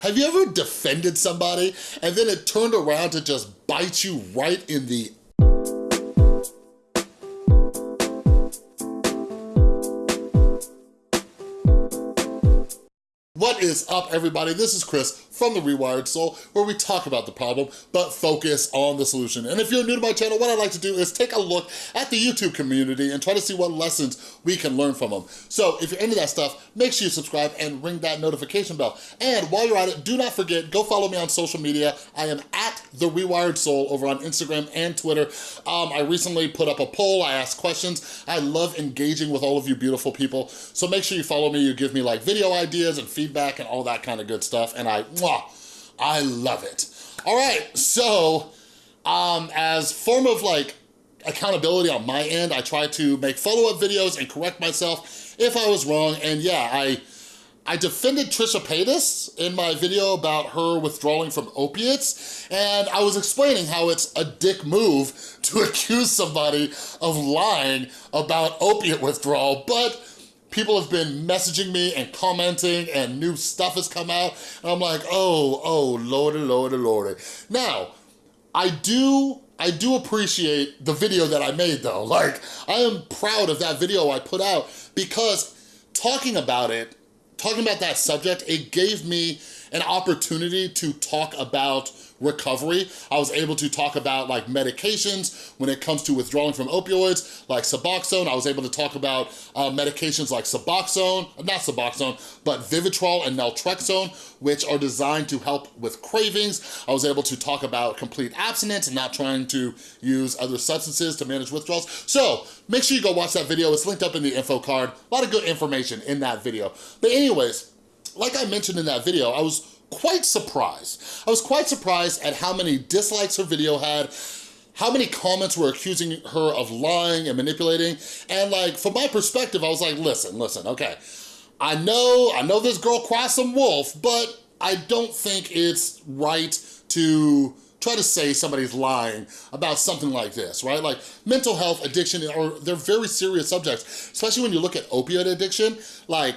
Have you ever defended somebody and then it turned around to just bite you right in the Is up, everybody? This is Chris from The Rewired Soul, where we talk about the problem, but focus on the solution. And if you're new to my channel, what I like to do is take a look at the YouTube community and try to see what lessons we can learn from them. So if you're into that stuff, make sure you subscribe and ring that notification bell. And while you're at it, do not forget, go follow me on social media. I am at The Rewired Soul over on Instagram and Twitter. Um, I recently put up a poll, I asked questions. I love engaging with all of you beautiful people. So make sure you follow me, you give me like video ideas and feedback and all that kind of good stuff. And I, mwah, I love it. All right, so um, as form of like accountability on my end, I try to make follow-up videos and correct myself if I was wrong. And yeah, I I defended Trisha Paytas in my video about her withdrawing from opiates, and I was explaining how it's a dick move to accuse somebody of lying about opiate withdrawal, but people have been messaging me and commenting and new stuff has come out and I'm like, oh, oh, lordy, oh, lordy, oh, lordy. Now, I do I do appreciate the video that I made though. Like, I am proud of that video I put out because talking about it, talking about that subject, it gave me an opportunity to talk about recovery. I was able to talk about like medications when it comes to withdrawing from opioids, like Suboxone. I was able to talk about uh, medications like Suboxone, not Suboxone, but Vivitrol and Naltrexone, which are designed to help with cravings. I was able to talk about complete abstinence and not trying to use other substances to manage withdrawals. So make sure you go watch that video. It's linked up in the info card. A lot of good information in that video. But anyways, like I mentioned in that video, I was quite surprised. I was quite surprised at how many dislikes her video had, how many comments were accusing her of lying and manipulating. And like, from my perspective, I was like, listen, listen, okay. I know, I know this girl cries some wolf, but I don't think it's right to try to say somebody's lying about something like this, right? Like mental health, addiction, or they're very serious subjects, especially when you look at opioid addiction, like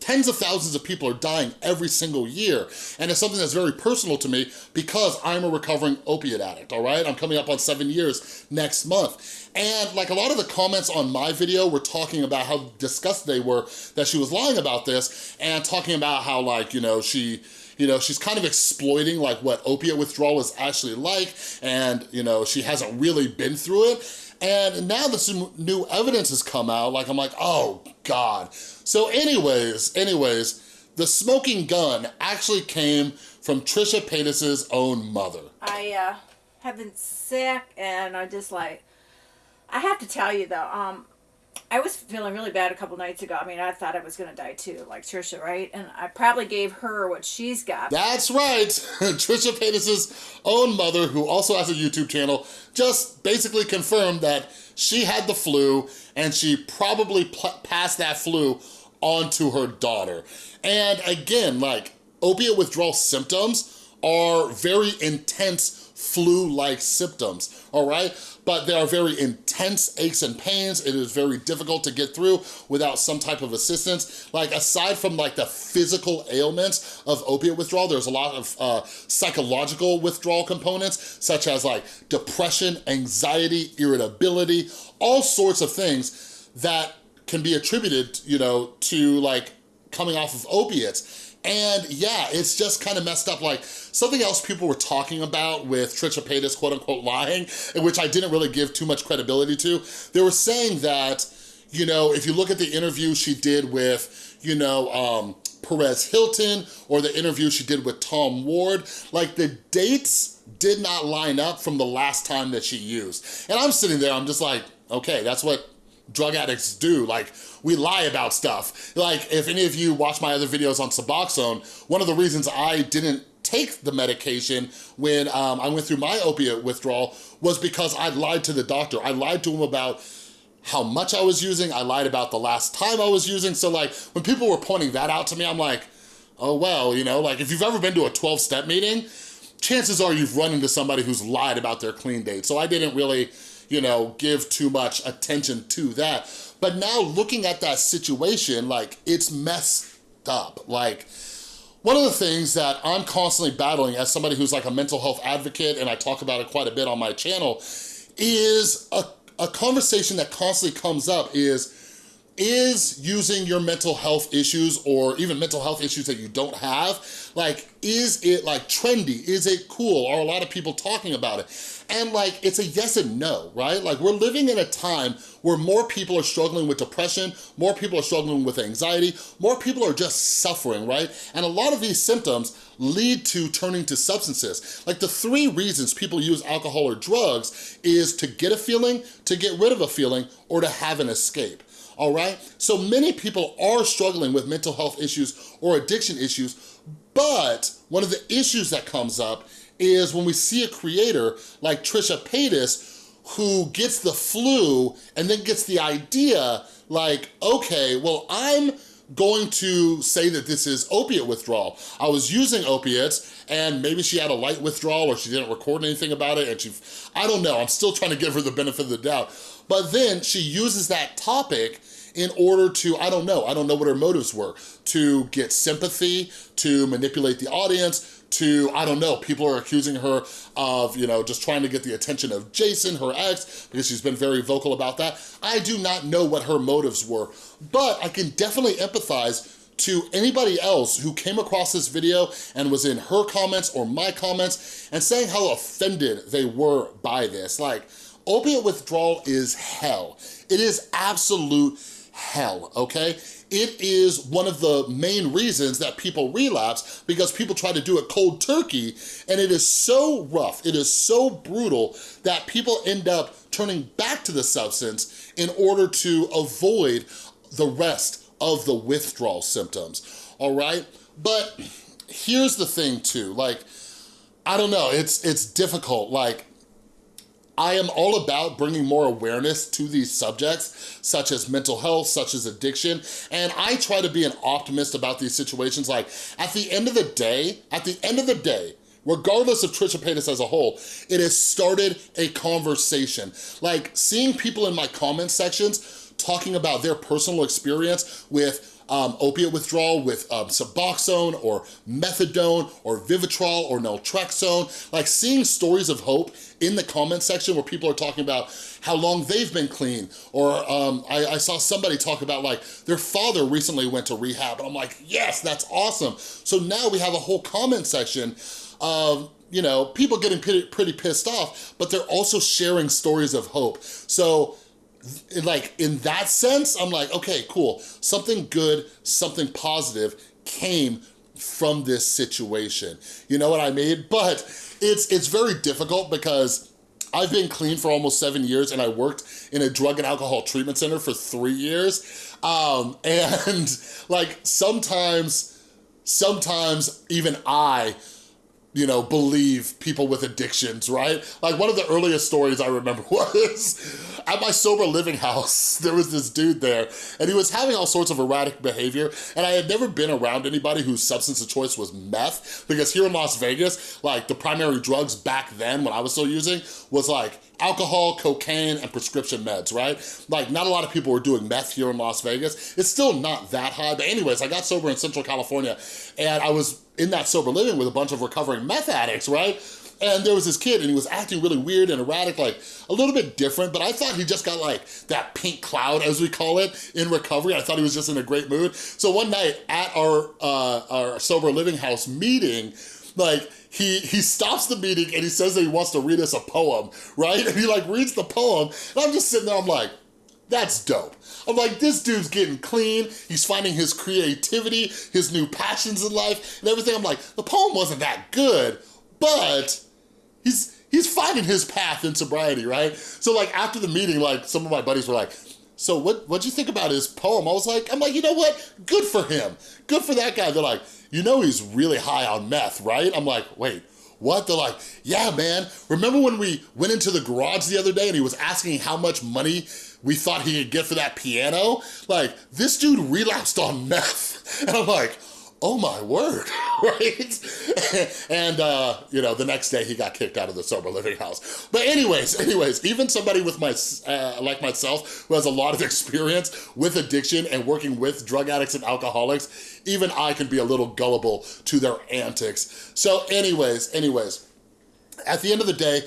Tens of thousands of people are dying every single year. And it's something that's very personal to me because I'm a recovering opiate addict, all right? I'm coming up on seven years next month. And like a lot of the comments on my video were talking about how disgusted they were that she was lying about this and talking about how like, you know, she, you know, she's kind of exploiting like what opiate withdrawal is actually like and, you know, she hasn't really been through it. And now that some new evidence has come out, like I'm like, oh God. So anyways, anyways, the smoking gun actually came from Trisha Paytas's own mother. I uh, have been sick and I just like, I have to tell you though, um, I was feeling really bad a couple nights ago. I mean, I thought I was going to die too, like Trisha, right? And I probably gave her what she's got. That's right. Trisha Paytas's own mother, who also has a YouTube channel, just basically confirmed that she had the flu and she probably passed that flu on to her daughter. And again, like opiate withdrawal symptoms are very intense flu-like symptoms, all right? But there are very intense aches and pains. It is very difficult to get through without some type of assistance. Like aside from like the physical ailments of opiate withdrawal, there's a lot of uh, psychological withdrawal components, such as like depression, anxiety, irritability, all sorts of things that can be attributed, you know, to like coming off of opiates. And yeah, it's just kind of messed up. Like something else people were talking about with Trisha Paytas quote unquote lying, which I didn't really give too much credibility to. They were saying that, you know, if you look at the interview she did with, you know, um, Perez Hilton or the interview she did with Tom Ward, like the dates did not line up from the last time that she used. And I'm sitting there, I'm just like, okay, that's what drug addicts do. Like, we lie about stuff. Like, if any of you watch my other videos on Suboxone, one of the reasons I didn't take the medication when um, I went through my opiate withdrawal was because I lied to the doctor. I lied to him about how much I was using. I lied about the last time I was using. So like, when people were pointing that out to me, I'm like, oh, well, you know, like if you've ever been to a 12-step meeting, chances are you've run into somebody who's lied about their clean date. So I didn't really you know, give too much attention to that. But now looking at that situation, like, it's messed up. Like, one of the things that I'm constantly battling as somebody who's like a mental health advocate, and I talk about it quite a bit on my channel, is a, a conversation that constantly comes up is, is using your mental health issues or even mental health issues that you don't have, like, is it like trendy? Is it cool? Are a lot of people talking about it? And like, it's a yes and no, right? Like we're living in a time where more people are struggling with depression, more people are struggling with anxiety, more people are just suffering, right? And a lot of these symptoms lead to turning to substances. Like the three reasons people use alcohol or drugs is to get a feeling, to get rid of a feeling, or to have an escape all right? So many people are struggling with mental health issues or addiction issues, but one of the issues that comes up is when we see a creator like Trisha Paytas who gets the flu and then gets the idea like, okay, well, I'm going to say that this is opiate withdrawal. I was using opiates and maybe she had a light withdrawal or she didn't record anything about it and she, I don't know, I'm still trying to give her the benefit of the doubt. But then she uses that topic in order to, I don't know, I don't know what her motives were, to get sympathy, to manipulate the audience, to, I don't know, people are accusing her of, you know, just trying to get the attention of Jason, her ex, because she's been very vocal about that. I do not know what her motives were, but I can definitely empathize to anybody else who came across this video and was in her comments or my comments and saying how offended they were by this. Like, opiate withdrawal is hell. It is absolute hell, okay? It is one of the main reasons that people relapse because people try to do it cold turkey and it is so rough, it is so brutal that people end up turning back to the substance in order to avoid the rest of the withdrawal symptoms, all right? But here's the thing too, like, I don't know, it's, it's difficult. Like, I am all about bringing more awareness to these subjects, such as mental health, such as addiction, and I try to be an optimist about these situations. Like, at the end of the day, at the end of the day, regardless of Trisha Paytas as a whole, it has started a conversation. Like, seeing people in my comment sections talking about their personal experience with um, opiate withdrawal with um, Suboxone or Methadone or Vivitrol or Naltrexone, like seeing stories of hope in the comment section where people are talking about how long they've been clean. Or um, I, I, saw somebody talk about like their father recently went to rehab and I'm like, yes, that's awesome. So now we have a whole comment section of you know, people getting pretty, pretty pissed off, but they're also sharing stories of hope. So like in that sense, I'm like, okay, cool. Something good, something positive came from this situation. You know what I mean? But it's, it's very difficult because I've been clean for almost seven years and I worked in a drug and alcohol treatment center for three years. Um, and like sometimes, sometimes even I you know, believe people with addictions, right? Like one of the earliest stories I remember was at my sober living house, there was this dude there and he was having all sorts of erratic behavior and I had never been around anybody whose substance of choice was meth because here in Las Vegas, like the primary drugs back then when I was still using was like alcohol, cocaine, and prescription meds, right? Like not a lot of people were doing meth here in Las Vegas. It's still not that high, but anyways, I got sober in Central California and I was in that sober living with a bunch of recovering meth addicts, right? And there was this kid and he was acting really weird and erratic, like a little bit different, but I thought he just got like that pink cloud, as we call it, in recovery. I thought he was just in a great mood. So one night at our, uh, our sober living house meeting, like he he stops the meeting and he says that he wants to read us a poem, right? And he like reads the poem and I'm just sitting there, I'm like, that's dope. I'm like, this dude's getting clean. He's finding his creativity, his new passions in life and everything. I'm like, the poem wasn't that good, but he's he's finding his path in sobriety, right? So like after the meeting, like some of my buddies were like, so what, what'd you think about his poem? I was like, I'm like, you know what? Good for him. Good for that guy. They're like, you know he's really high on meth, right? I'm like, wait, what? They're like, yeah, man. Remember when we went into the garage the other day and he was asking how much money we thought he could get for that piano? Like, this dude relapsed on meth. And I'm like, oh my word, right? and, uh, you know, the next day he got kicked out of the sober living house. But anyways, anyways, even somebody with my, uh, like myself, who has a lot of experience with addiction and working with drug addicts and alcoholics, even I can be a little gullible to their antics. So anyways, anyways, at the end of the day,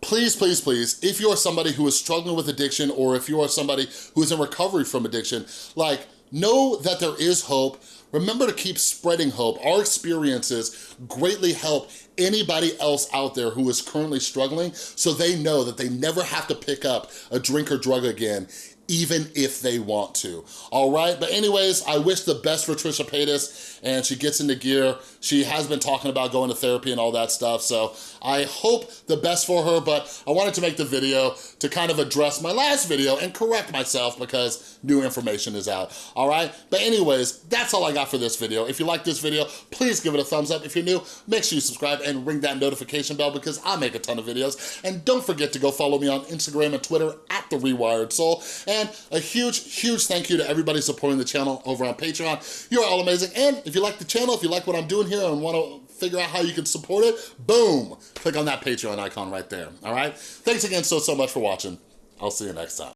please, please, please, if you are somebody who is struggling with addiction or if you are somebody who is in recovery from addiction, like, know that there is hope. Remember to keep spreading hope. Our experiences greatly help anybody else out there who is currently struggling so they know that they never have to pick up a drink or drug again even if they want to, all right? But anyways, I wish the best for Trisha Paytas and she gets into gear. She has been talking about going to therapy and all that stuff, so I hope the best for her, but I wanted to make the video to kind of address my last video and correct myself because new information is out, all right? But anyways, that's all I got for this video. If you like this video, please give it a thumbs up. If you're new, make sure you subscribe and ring that notification bell because I make a ton of videos. And don't forget to go follow me on Instagram and Twitter at The Rewired Soul. And a huge, huge thank you to everybody supporting the channel over on Patreon. You're all amazing. And if you like the channel, if you like what I'm doing here and want to oh figure out how you can support it, boom, click on that Patreon icon right there, all right? Thanks again so, so much for watching. I'll see you next time.